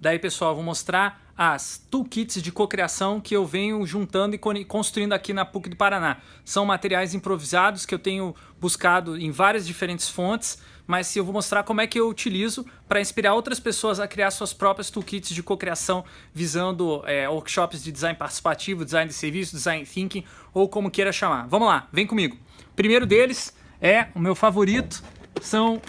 Daí, pessoal, vou mostrar as toolkits de cocriação que eu venho juntando e construindo aqui na PUC do Paraná. São materiais improvisados que eu tenho buscado em várias diferentes fontes, mas eu vou mostrar como é que eu utilizo para inspirar outras pessoas a criar suas próprias toolkits de cocriação, visando é, workshops de design participativo, design de serviço, design thinking, ou como queira chamar. Vamos lá, vem comigo. Primeiro deles é o meu favorito, são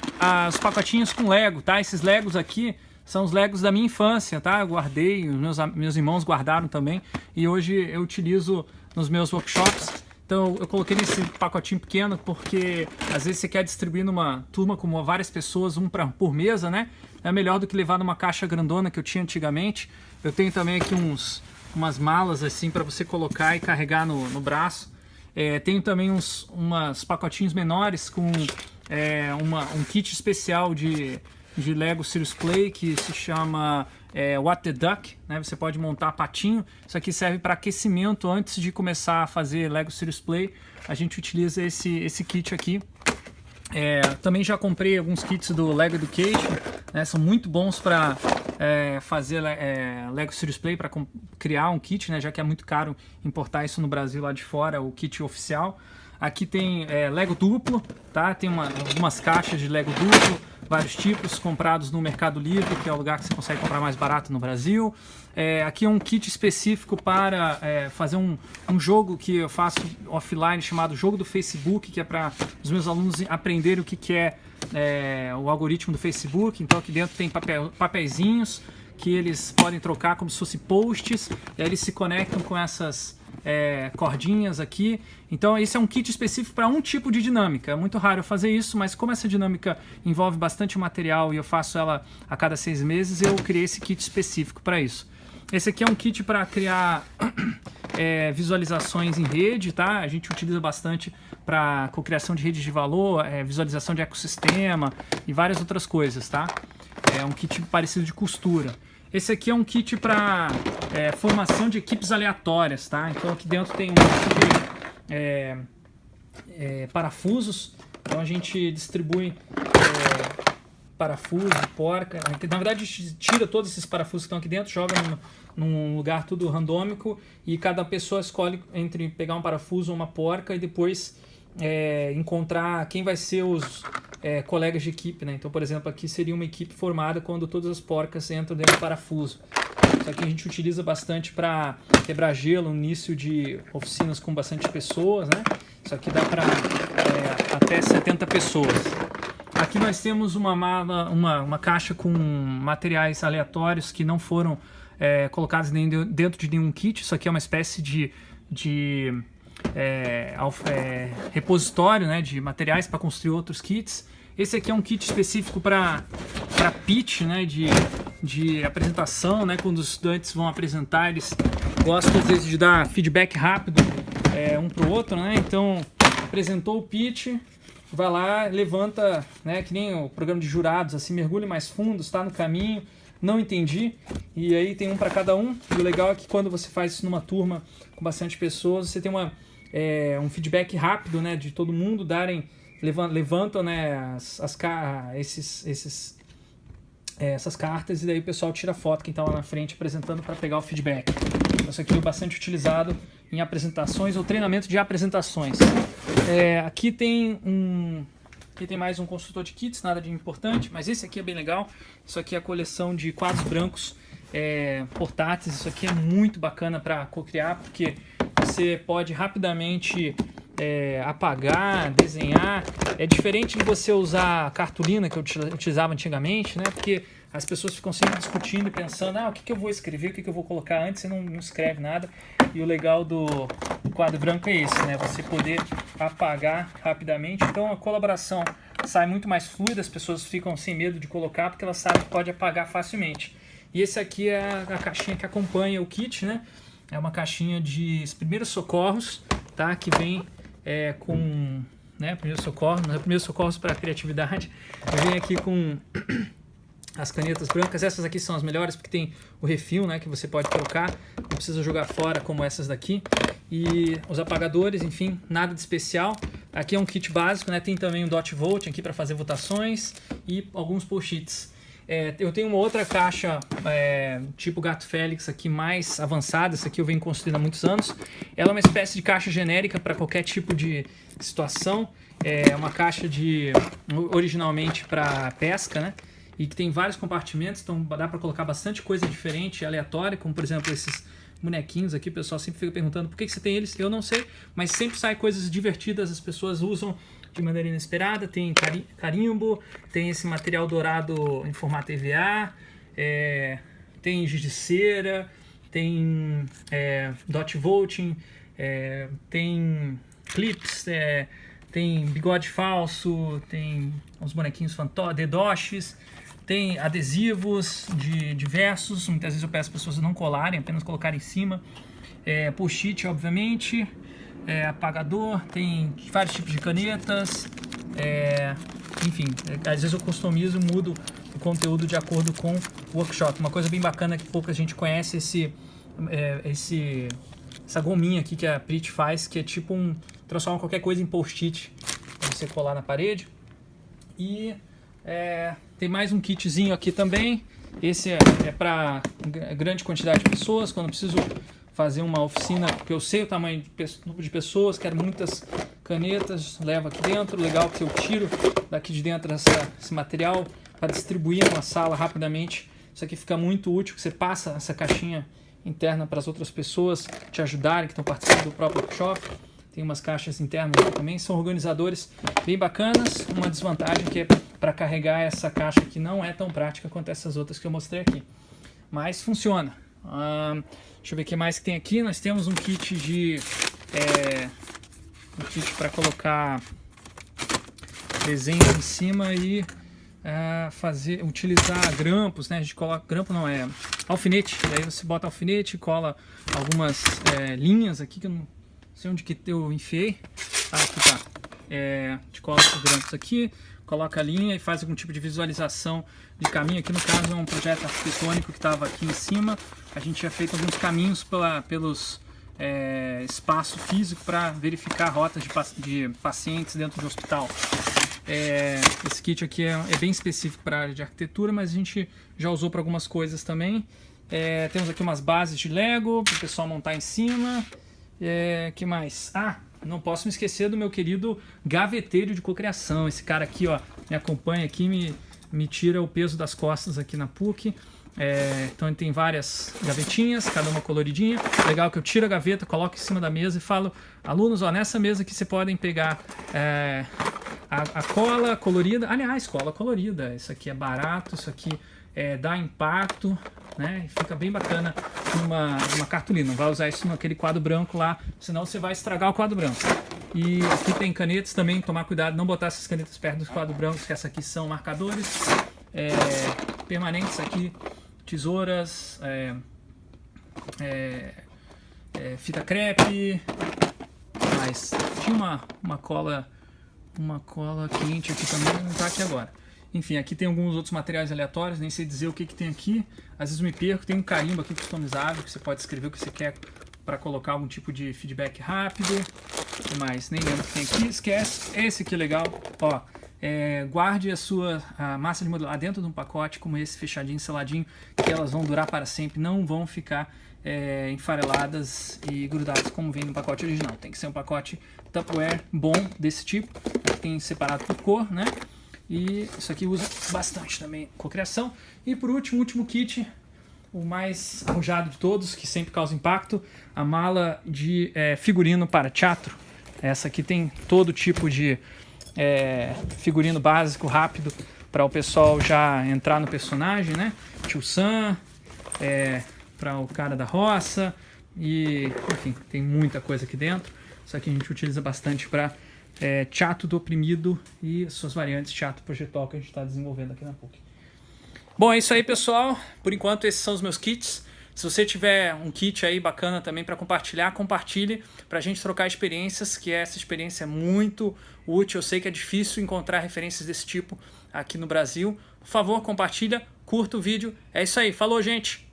os pacotinhos com Lego, tá? Esses Legos aqui são os Legos da minha infância, tá? Eu guardei, os meus, meus irmãos guardaram também e hoje eu utilizo nos meus workshops. Então eu coloquei nesse pacotinho pequeno porque às vezes você quer distribuir numa turma com várias pessoas, um pra, por mesa, né? É melhor do que levar numa caixa grandona que eu tinha antigamente. Eu tenho também aqui uns, umas malas assim para você colocar e carregar no, no braço. É, tenho também uns umas pacotinhos menores com é, uma, um kit especial de de Lego Serious Play que se chama é, What the Duck, né? Você pode montar patinho. Isso aqui serve para aquecimento antes de começar a fazer Lego Serious Play. A gente utiliza esse, esse kit aqui. É, também já comprei alguns kits do Lego Education, né? São muito bons para é, fazer é, Lego Serious Play, para criar um kit, né? Já que é muito caro importar isso no Brasil lá de fora, o kit oficial. Aqui tem é, Lego duplo, tá? Tem uma, algumas caixas de Lego duplo vários tipos comprados no Mercado Livre, que é o lugar que você consegue comprar mais barato no Brasil. É, aqui é um kit específico para é, fazer um, um jogo que eu faço offline chamado Jogo do Facebook, que é para os meus alunos aprenderem o que, que é, é, o algoritmo do Facebook. Então aqui dentro tem papel, papeizinhos que eles podem trocar como se fossem posts, e aí eles se conectam com essas é, cordinhas aqui. Então esse é um kit específico para um tipo de dinâmica. É muito raro eu fazer isso, mas como essa dinâmica envolve bastante material e eu faço ela a cada seis meses, eu criei esse kit específico para isso. Esse aqui é um kit para criar é, visualizações em rede, tá? A gente utiliza bastante para cocriação de redes de valor, é, visualização de ecossistema e várias outras coisas, tá? É um kit parecido de costura. Esse aqui é um kit para é, formação de equipes aleatórias, tá? Então aqui dentro tem um de é, é, parafusos. Então a gente distribui é, parafuso, porca. Na verdade a gente tira todos esses parafusos que estão aqui dentro, joga num, num lugar tudo randômico e cada pessoa escolhe entre pegar um parafuso ou uma porca e depois é, encontrar quem vai ser os é, colegas de equipe, né? Então, por exemplo, aqui seria uma equipe formada quando todas as porcas entram dentro do parafuso. Isso aqui a gente utiliza bastante para quebrar gelo, no início de oficinas com bastante pessoas, né? Isso aqui dá para é, até 70 pessoas. Aqui nós temos uma, mala, uma, uma caixa com materiais aleatórios que não foram é, colocados dentro de nenhum kit. Isso aqui é uma espécie de, de é, é, repositório né, de materiais para construir outros kits. Esse aqui é um kit específico para pitch, né, de, de apresentação, né, quando os estudantes vão apresentar, eles gostam às vezes de dar feedback rápido é, um para o outro, né, então apresentou o pitch, vai lá, levanta, né, que nem o programa de jurados, assim, mergulhe mais fundo, está no caminho, não entendi, e aí tem um para cada um, e o legal é que quando você faz isso numa turma com bastante pessoas, você tem uma é, um feedback rápido né, de todo mundo, darem, levantam né, as, as, esses, esses, é, essas cartas e daí o pessoal tira foto, quem está lá na frente apresentando para pegar o feedback. Isso aqui é bastante utilizado em apresentações ou treinamento de apresentações. É, aqui tem um, Aqui tem mais um construtor de kits, nada de importante, mas esse aqui é bem legal. Isso aqui é a coleção de quadros brancos é, portáteis. Isso aqui é muito bacana para co-criar, porque você pode rapidamente é, apagar, desenhar. É diferente de você usar cartolina que eu utilizava antigamente, né? Porque as pessoas ficam sempre discutindo e pensando, ah, o que, que eu vou escrever, o que, que eu vou colocar antes, você não, não escreve nada. E o legal do, do quadro branco é esse, né? Você poder apagar rapidamente. Então a colaboração sai muito mais fluida, as pessoas ficam sem medo de colocar porque elas sabem que pode apagar facilmente. E esse aqui é a caixinha que acompanha o kit, né? É uma caixinha de primeiros socorros, tá? Que vem é, com né, primeiros socorros, é primeiros socorros para criatividade. Vem aqui com as canetas brancas, essas aqui são as melhores porque tem o refil, né, que você pode colocar, não precisa jogar fora como essas daqui. E os apagadores, enfim, nada de especial. Aqui é um kit básico, né, tem também um dot vote aqui para fazer votações e alguns post-its. É, eu tenho uma outra caixa, é, tipo Gato Félix aqui, mais avançada. Essa aqui eu venho construindo há muitos anos. Ela é uma espécie de caixa genérica para qualquer tipo de situação. É uma caixa de originalmente para pesca, né? E que tem vários compartimentos, então dá para colocar bastante coisa diferente, aleatória, como por exemplo esses bonequinhos aqui. O pessoal sempre fica perguntando por que, que você tem eles. Eu não sei, mas sempre sai coisas divertidas, as pessoas usam de maneira inesperada, tem carimbo, tem esse material dourado em formato EVA, é, tem giz de cera, tem é, dot voting, é, tem clips, é, tem bigode falso, tem uns bonequinhos dedoches, tem adesivos de diversos, muitas vezes eu peço as pessoas não colarem, apenas colocarem em cima, é, post-it obviamente, é, apagador, tem vários tipos de canetas, é, enfim, é, às vezes eu customizo, mudo o conteúdo de acordo com o workshop. Uma coisa bem bacana que pouca gente conhece esse, é, esse, essa gominha aqui que a Prit faz, que é tipo um, transforma qualquer coisa em post-it para você colar na parede. E é, tem mais um kitzinho aqui também. Esse é, é para grande quantidade de pessoas, quando preciso fazer uma oficina, porque eu sei o tamanho de, de pessoas, quero muitas canetas, levo aqui dentro, legal que eu tiro daqui de dentro essa, esse material para distribuir numa sala rapidamente. Isso aqui fica muito útil, que você passa essa caixinha interna para as outras pessoas te ajudarem, que estão participando do próprio workshop. Tem umas caixas internas também, são organizadores bem bacanas. Uma desvantagem que é para carregar essa caixa que não é tão prática quanto essas outras que eu mostrei aqui. Mas funciona. Deixa eu ver o que mais que tem aqui. Nós temos um kit de... É, um kit para colocar desenho em cima e é, fazer, utilizar grampos, né? A gente coloca, grampo não, é alfinete. Daí você bota alfinete, cola algumas é, linhas aqui, que eu não sei onde que eu enfiei. Ah, aqui tá. É, a gente cola os grampos aqui, coloca a linha e faz algum tipo de visualização de caminho. Aqui no caso é um projeto arquitetônico que estava aqui em cima. A gente tinha feito alguns caminhos pela, pelos é, espaço físico para verificar rotas de, de, pacientes dentro de hospital. É, esse kit aqui é, é bem específico para a área de arquitetura, mas a gente já usou para algumas coisas também. É, temos aqui umas bases de Lego para o pessoal montar em cima. É, que mais? Ah, não posso me esquecer do meu querido gaveteiro de cocriação. Esse cara aqui, ó, me acompanha aqui, me, me tira o peso das costas aqui na PUC. É, então ele tem várias gavetinhas, cada uma coloridinha. Legal que eu tiro a gaveta, coloco em cima da mesa e falo, alunos, ó, nessa mesa aqui você podem pegar é, a, a, cola colorida. Aliás, cola colorida. Isso aqui é barato, isso aqui é, dá impacto, né? Fica bem bacana numa, numa cartolina. Não vai usar isso naquele quadro branco lá, senão você vai estragar o quadro branco. E aqui tem canetas também, tomar cuidado, não botar essas canetas perto dos quadros brancos, que essa aqui são marcadores é, permanentes aqui tesouras, é, é, é, fita crepe, mas tinha uma, uma cola uma cola quente aqui também, não está aqui agora. Enfim, aqui tem alguns outros materiais aleatórios, nem sei dizer o que, que tem aqui. Às vezes me perco, tem um carimbo aqui customizável, que você pode escrever o que você quer para colocar algum tipo de feedback rápido. O que mais? Nem lembro o que tem aqui. Esquece. Esse aqui é legal. Ó, é, guarde a sua a massa de modelar dentro de um pacote como esse, fechadinho, seladinho, que elas vão durar para sempre, não vão ficar é, enfareladas e grudadas como vem no pacote original. Tem que ser um pacote Tupperware bom desse tipo, tem separado por cor, né? E isso aqui usa bastante também cocriação. E por último, último kit, o mais arrojado de todos, que sempre causa impacto, a mala de é, figurino para teatro. Essa aqui tem todo tipo de é, figurino básico, rápido, para o pessoal já entrar no personagem, né? Tio Sam, é, para o cara da roça, e enfim, tem muita coisa aqui dentro. Isso aqui a gente utiliza bastante para é, teatro do oprimido e suas variantes teatro projetual que a gente está desenvolvendo aqui na PUC. Bom, é isso aí, pessoal. Por enquanto, esses são os meus kits. Se você tiver um kit aí bacana também para compartilhar, compartilhe para a gente trocar experiências, que essa experiência é muito útil. Eu sei que é difícil encontrar referências desse tipo aqui no Brasil. Por favor, compartilha, curta o vídeo. É isso aí. Falou, gente!